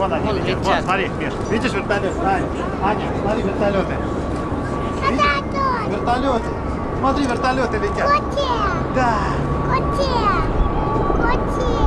Вон они Вон летят. летят. Вон, смотри, Миш. Видишь вертолет? Ань, Аня, смотри, вертолеты. Видишь? Вертолеты. Смотри, вертолеты летят. Да. Видишь, да.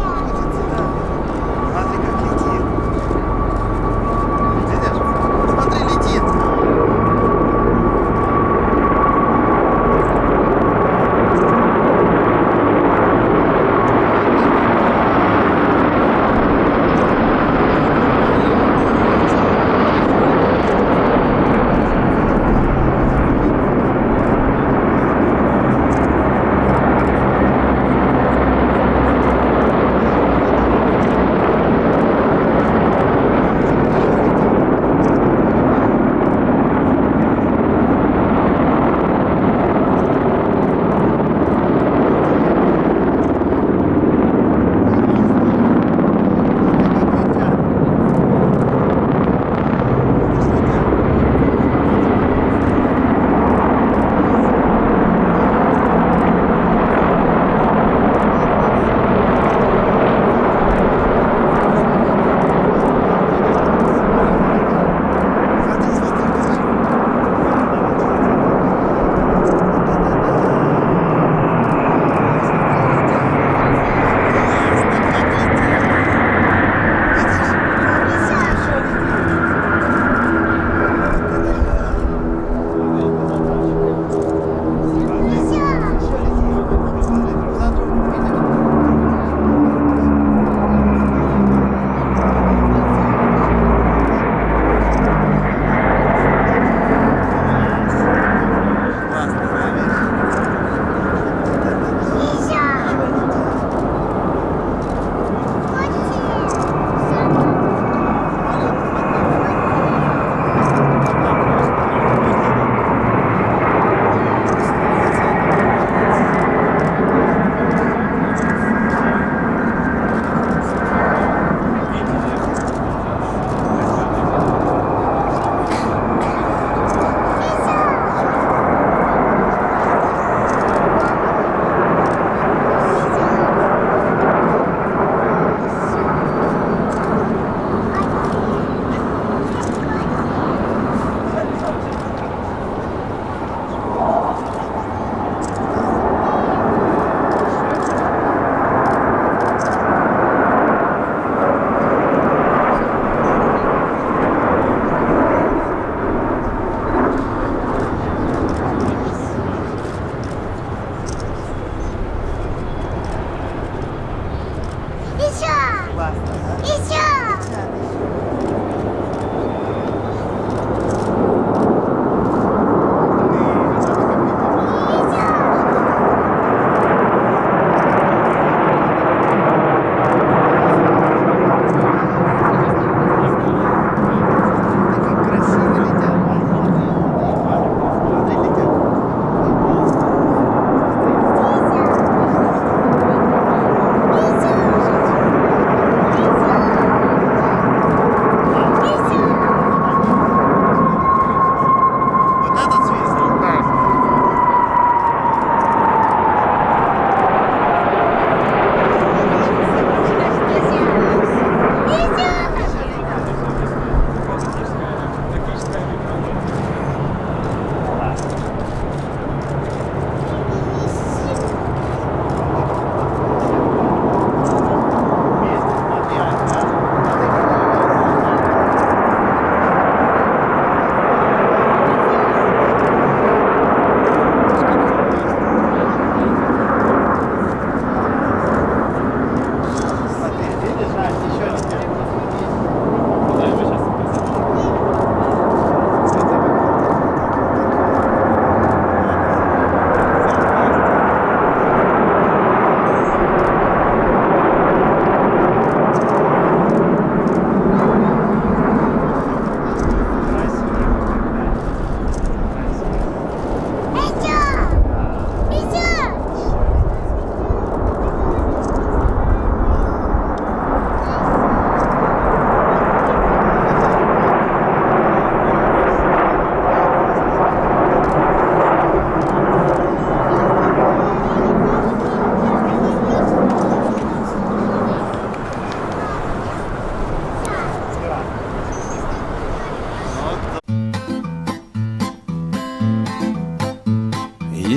Еще! Классно, да? Еще!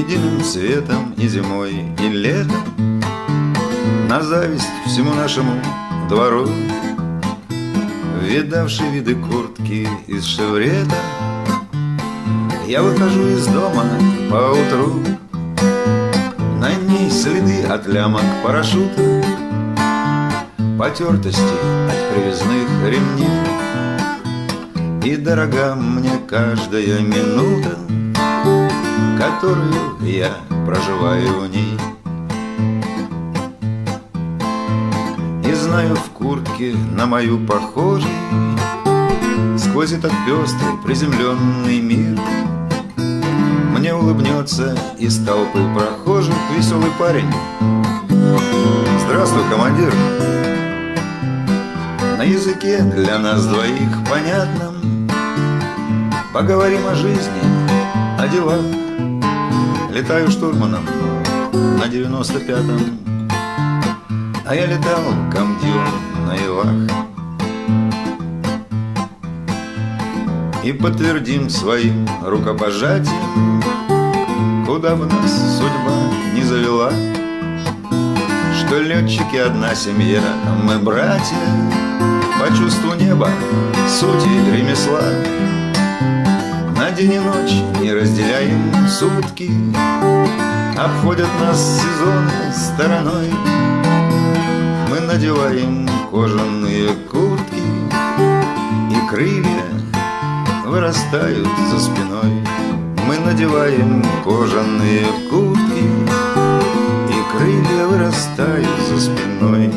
Единым цветом и зимой, и летом. На зависть всему нашему двору Видавший виды куртки из шеврета Я выхожу из дома по утру На ней следы от лямок парашюта Потертости от привязных ремней. И дорога мне каждая минута Которую я проживаю в ней. И знаю в куртке на мою похожей Сквозь этот пестрый приземленный мир. Мне улыбнется из толпы прохожих Веселый парень. Здравствуй, командир. На языке для нас двоих понятном. Поговорим о жизни, о делах Летаю штурманом на 95-м А я летал комдюр на Ивах. И подтвердим своим рукопожатием Куда бы нас судьба не завела Что летчики одна семья, мы братья По чувству неба, сути ремесла на день и ночь не разделяем сутки. Обходят нас сезоны стороной. Мы надеваем кожаные куртки И крылья вырастают за спиной. Мы надеваем кожаные куртки И крылья вырастают за спиной